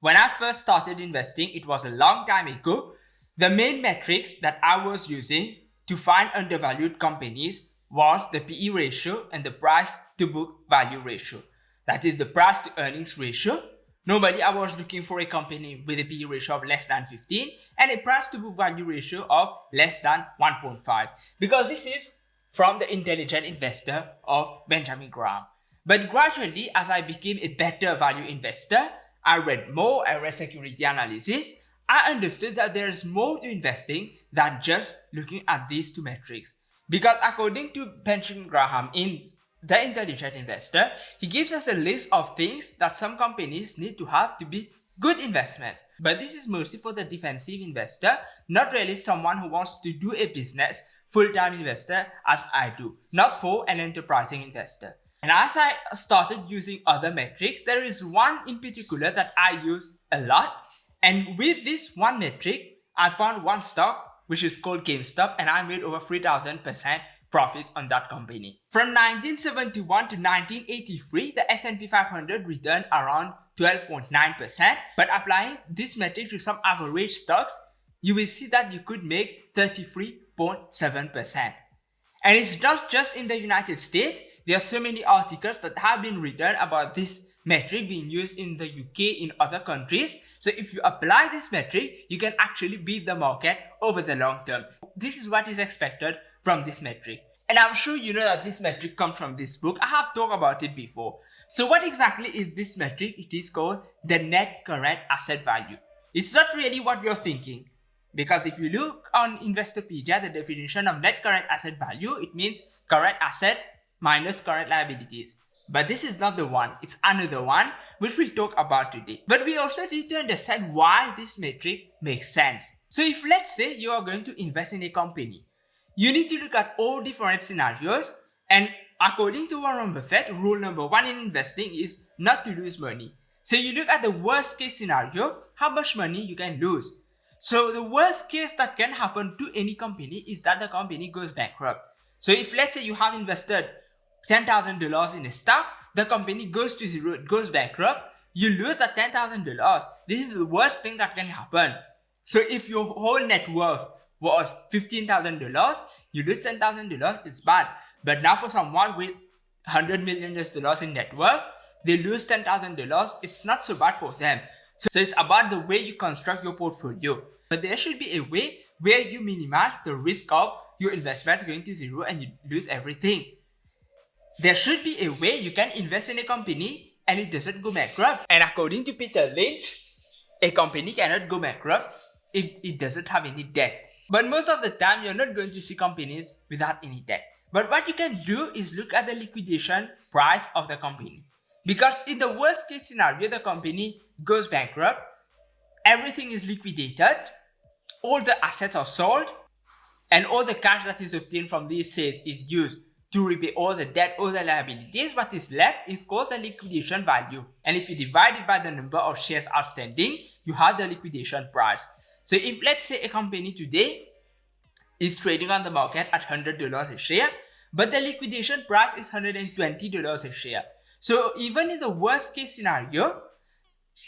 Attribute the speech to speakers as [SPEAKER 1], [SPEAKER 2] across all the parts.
[SPEAKER 1] When I first started investing, it was a long time ago. The main metrics that I was using to find undervalued companies was the PE ratio and the price to book value ratio. That is the price to earnings ratio. Normally, I was looking for a company with a PE ratio of less than 15 and a price to book value ratio of less than 1.5 because this is from the intelligent investor of Benjamin Graham. But gradually, as I became a better value investor, I read more, I read security analysis, I understood that there is more to investing than just looking at these two metrics. Because according to Benjamin Graham in The Intelligent Investor, he gives us a list of things that some companies need to have to be good investments. But this is mostly for the defensive investor, not really someone who wants to do a business full-time investor as I do, not for an enterprising investor. And as I started using other metrics, there is one in particular that I use a lot. And with this one metric, I found one stock which is called GameStop and I made over 3000% profits on that company. From 1971 to 1983, the S&P 500 returned around 12.9%. But applying this metric to some average stocks, you will see that you could make 33.7%. And it's not just in the United States, there are so many articles that have been written about this metric being used in the UK in other countries. So if you apply this metric, you can actually beat the market over the long term. This is what is expected from this metric. And I'm sure you know that this metric comes from this book. I have talked about it before. So what exactly is this metric? It is called the net current asset value. It's not really what you're thinking. Because if you look on Investopedia, the definition of net current asset value, it means current asset minus current liabilities. But this is not the one, it's another one which we'll talk about today. But we also need to understand why this metric makes sense. So if let's say you are going to invest in a company, you need to look at all different scenarios and according to Warren Buffett, rule number one in investing is not to lose money. So you look at the worst case scenario, how much money you can lose. So the worst case that can happen to any company is that the company goes bankrupt. So if let's say you have invested $10,000 in a stock, the company goes to zero, it goes bankrupt, you lose that $10,000. This is the worst thing that can happen. So if your whole net worth was $15,000, you lose $10,000, it's bad. But now for someone with $100 million in net worth, they lose $10,000, it's not so bad for them. So, so it's about the way you construct your portfolio. But there should be a way where you minimize the risk of your investments going to zero and you lose everything. There should be a way you can invest in a company and it doesn't go bankrupt. And according to Peter Lynch, a company cannot go bankrupt if it doesn't have any debt. But most of the time, you're not going to see companies without any debt. But what you can do is look at the liquidation price of the company. Because in the worst case scenario, the company goes bankrupt, everything is liquidated, all the assets are sold, and all the cash that is obtained from these sales is used to repay all the debt or the liabilities, what is left is called the liquidation value. And if you divide it by the number of shares outstanding, you have the liquidation price. So if let's say a company today is trading on the market at $100 a share, but the liquidation price is $120 a share. So even in the worst case scenario,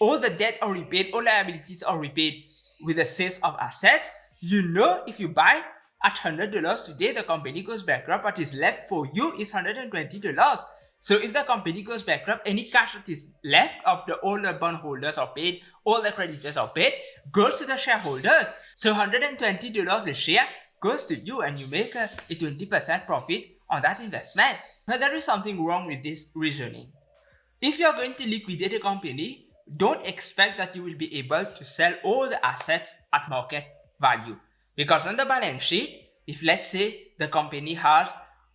[SPEAKER 1] all the debt are repaid, all liabilities are repaid with the sales of assets, you know if you buy at $100 today, the company goes bankrupt. What is left for you is $120. So if the company goes bankrupt, any cash that is left of the all the bondholders are paid, all the creditors are paid, goes to the shareholders. So $120 a share goes to you and you make a 20% profit on that investment. But there is something wrong with this reasoning. If you are going to liquidate a company, don't expect that you will be able to sell all the assets at market value. Because on the balance sheet, if let's say the company has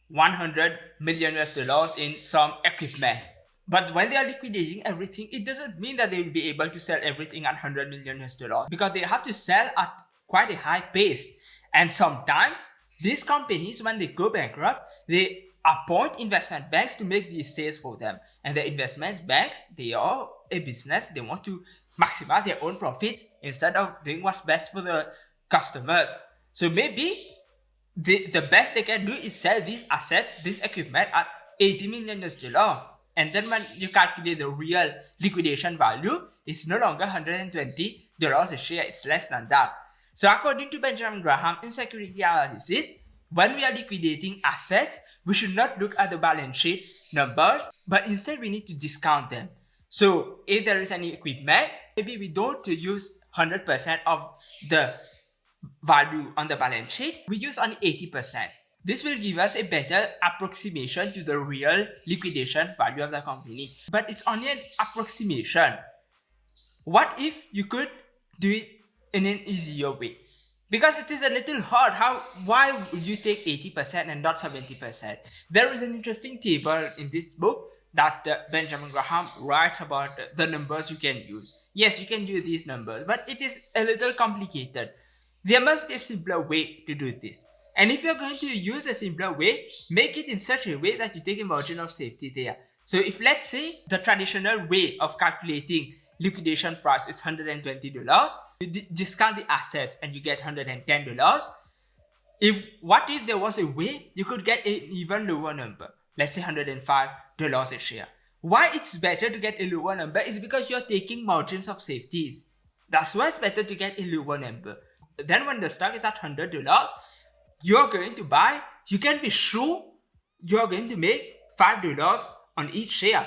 [SPEAKER 1] 100 million US dollars in some equipment, but when they are liquidating everything, it doesn't mean that they will be able to sell everything at 100 million US dollars because they have to sell at quite a high pace. And sometimes these companies, when they go bankrupt, they appoint investment banks to make these sales for them. And the investment banks, they are a business, they want to maximize their own profits instead of doing what's best for the customers. So maybe the, the best they can do is sell these assets, this equipment at 80 million US dollar. And then when you calculate the real liquidation value, it's no longer $120 a share, it's less than that. So according to Benjamin Graham in security analysis, when we are liquidating assets, we should not look at the balance sheet numbers, but instead we need to discount them. So if there is any equipment, maybe we don't use 100% of the value on the balance sheet, we use only 80%. This will give us a better approximation to the real liquidation value of the company. But it's only an approximation. What if you could do it in an easier way? Because it is a little hard. How? Why would you take 80% and not 70%? There is an interesting table in this book that uh, Benjamin Graham writes about the numbers you can use. Yes, you can do these numbers, but it is a little complicated. There must be a simpler way to do this. And if you're going to use a simpler way, make it in such a way that you take a margin of safety there. So if let's say the traditional way of calculating liquidation price is $120, you discount the assets and you get $110. If what if there was a way you could get an even lower number, let's say $105 a share. Why it's better to get a lower number is because you're taking margins of safeties. That's why it's better to get a lower number. Then when the stock is at $100, you're going to buy, you can be sure you're going to make $5 on each share.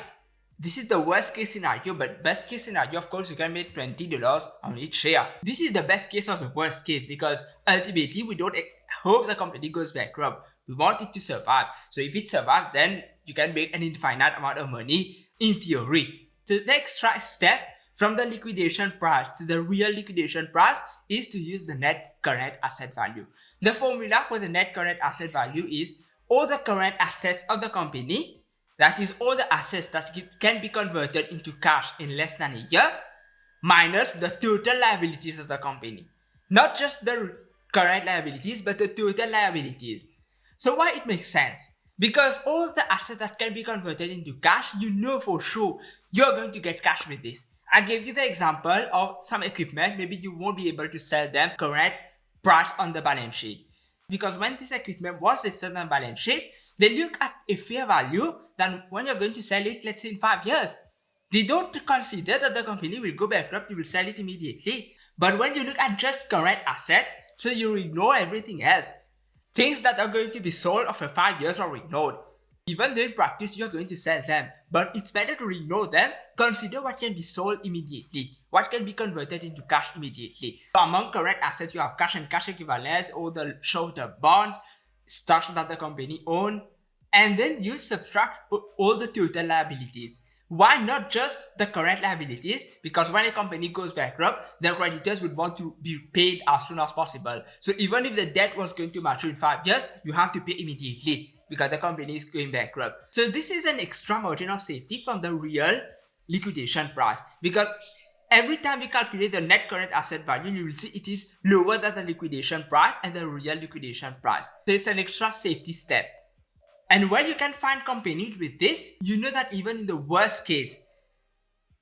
[SPEAKER 1] This is the worst case scenario, but best case scenario, of course, you can make $20 on each share. This is the best case of the worst case because ultimately we don't hope the company goes bankrupt. We want it to survive. So if it survives, then you can make an infinite amount of money in theory. So the next step from the liquidation price to the real liquidation price is to use the net current asset value. The formula for the net current asset value is all the current assets of the company that is all the assets that can be converted into cash in less than a year minus the total liabilities of the company. Not just the current liabilities, but the total liabilities. So why it makes sense? Because all the assets that can be converted into cash, you know for sure you're going to get cash with this. I gave you the example of some equipment, maybe you won't be able to sell them correct price on the balance sheet. Because when this equipment was listed on balance sheet, they look at a fair value than when you're going to sell it, let's say in five years. They don't consider that the company will go bankrupt, you will sell it immediately. But when you look at just current assets, so you ignore everything else. Things that are going to be sold after five years are ignored. Even though in practice you're going to sell them, but it's better to ignore them, consider what can be sold immediately, what can be converted into cash immediately. So among current assets, you have cash and cash equivalents, all the short-term bonds, stocks that the company own, and then you subtract all the total liabilities. Why not just the current liabilities? Because when a company goes bankrupt, the creditors would want to be paid as soon as possible. So even if the debt was going to mature in five years, you have to pay immediately because the company is going bankrupt. So this is an extra margin of safety from the real liquidation price because every time we calculate the net current asset value, you will see it is lower than the liquidation price and the real liquidation price. So it's an extra safety step. And where you can find companies with this, you know that even in the worst case,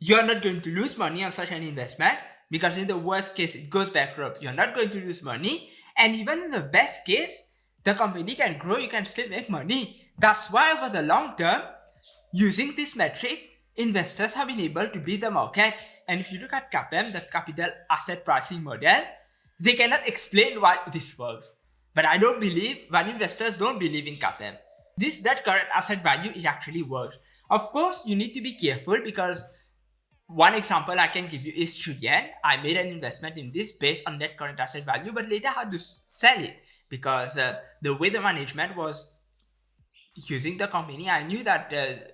[SPEAKER 1] you're not going to lose money on such an investment because in the worst case, it goes bankrupt. You're not going to lose money. And even in the best case, the company can grow, you can still make money. That's why over the long term, using this metric, investors have been able to beat the market. And if you look at CAPM, the capital asset pricing model, they cannot explain why this works. But I don't believe, when investors don't believe in CAPM, this net current asset value, it actually works. Of course, you need to be careful because one example I can give you is Qudian. I made an investment in this based on net current asset value, but later had to sell it because uh, the way the management was using the company, I knew that uh,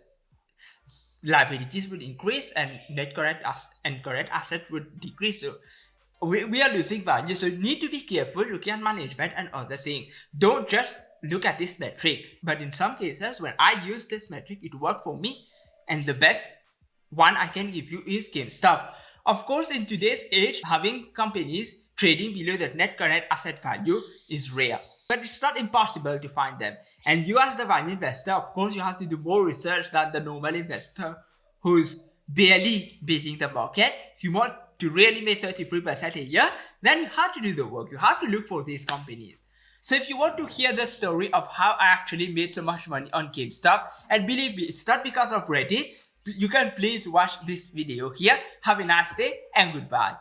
[SPEAKER 1] liabilities would increase and net current as and current asset would decrease. So we, we are losing value. So need to be careful looking at management and other things. Don't just look at this metric. But in some cases, when I use this metric, it worked for me. And the best one I can give you is GameStop. Of course, in today's age, having companies trading below the net current asset value is rare. But it's not impossible to find them. And you as the value investor, of course, you have to do more research than the normal investor who's barely beating the market. If you want to really make 33% a year, then you have to do the work. You have to look for these companies. So if you want to hear the story of how I actually made so much money on GameStop, and believe me, it's not because of Reddit, you can please watch this video here. Have a nice day and goodbye.